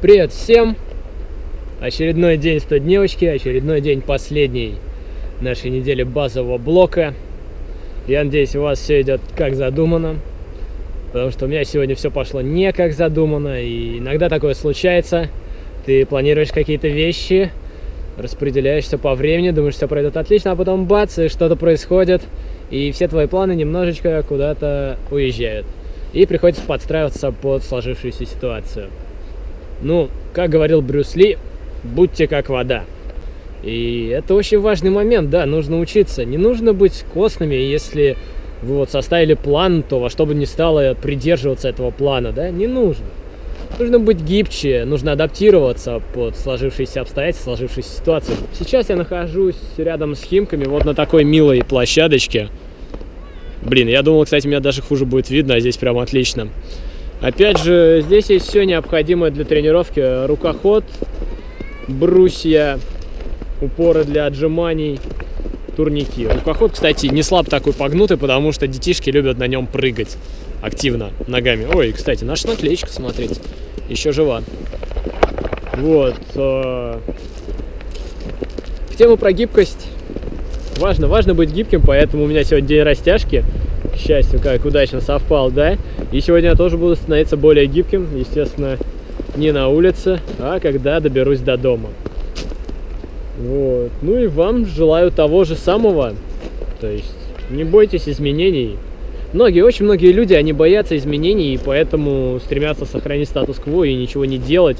Привет всем! Очередной день 100 дневочки, очередной день последней нашей недели базового блока. Я надеюсь, у вас все идет как задумано, потому что у меня сегодня все пошло не как задумано, и иногда такое случается. Ты планируешь какие-то вещи, распределяешься по времени, думаешь, все пройдет отлично, а потом бац, и что-то происходит, и все твои планы немножечко куда-то уезжают. И приходится подстраиваться под сложившуюся ситуацию. Ну, как говорил Брюс Ли, будьте как вода. И это очень важный момент, да, нужно учиться. Не нужно быть костными, если вы вот составили план, то во что бы ни стало придерживаться этого плана, да, не нужно. Нужно быть гибче, нужно адаптироваться под сложившиеся обстоятельства, сложившиеся ситуации. Сейчас я нахожусь рядом с Химками, вот на такой милой площадочке. Блин, я думал, кстати, меня даже хуже будет видно, а здесь прям отлично. Опять же, здесь есть все необходимое для тренировки. Рукоход, брусья, упоры для отжиманий, турники. Рукоход, кстати, не слаб такой погнутый, потому что детишки любят на нем прыгать активно ногами. Ой, кстати, наша наклеечка, смотрите, еще жива. Вот. Э, в тему про гибкость. Важно, важно быть гибким, поэтому у меня сегодня день растяжки к счастью, как удачно совпал, да. И сегодня я тоже буду становиться более гибким, естественно, не на улице, а когда доберусь до дома. Вот. Ну и вам желаю того же самого. То есть не бойтесь изменений. Многие, очень многие люди, они боятся изменений, и поэтому стремятся сохранить статус-кво и ничего не делать.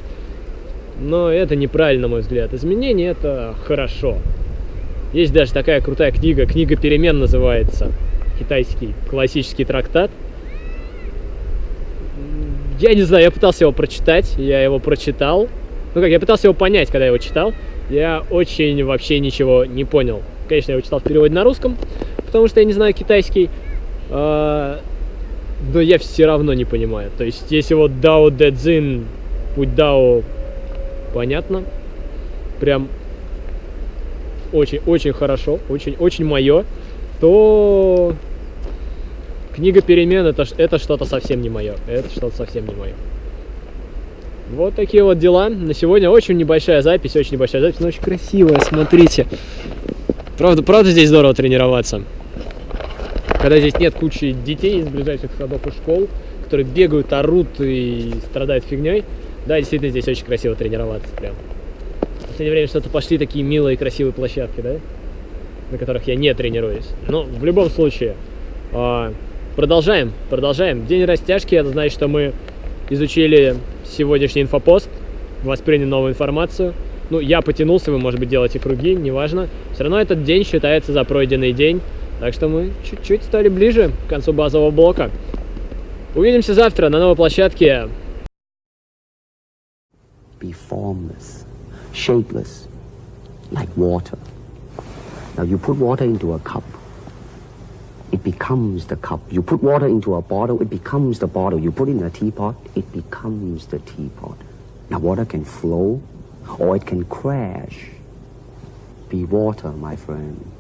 Но это неправильно, на мой взгляд. Изменения – это хорошо. Есть даже такая крутая книга, книга перемен называется китайский классический трактат. Я не знаю, я пытался его прочитать, я его прочитал. Ну как, я пытался его понять, когда я его читал. Я очень вообще ничего не понял. Конечно, я его читал в переводе на русском, потому что я не знаю китайский. А, но я все равно не понимаю. То есть, если вот Дао Дэ Цзин, путь Дао, понятно. Прям очень-очень хорошо, очень-очень мое, то Книга перемен это, это что-то совсем не мое. Это что-то совсем не мое. Вот такие вот дела. На сегодня очень небольшая запись, очень небольшая запись, но очень красивая, смотрите. Правда, правда здесь здорово тренироваться. Когда здесь нет кучи детей из ближайших садов и школ, которые бегают, орут и страдают фигней. Да, действительно здесь очень красиво тренироваться прям. В последнее время что-то пошли такие милые красивые площадки, да? На которых я не тренируюсь. Но в любом случае, а, Продолжаем, продолжаем. День растяжки, это значит, что мы изучили сегодняшний инфопост, восприняли новую информацию. Ну, я потянулся, вы, может быть, делаете круги, неважно. Все равно этот день считается за пройденный день. Так что мы чуть-чуть стали ближе к концу базового блока. Увидимся завтра на новой площадке. Be formless, shapeless, like water. Now you put water into a cup. it becomes the cup. You put water into a bottle, it becomes the bottle. You put in a teapot, it becomes the teapot. Now water can flow or it can crash. Be water, my friend.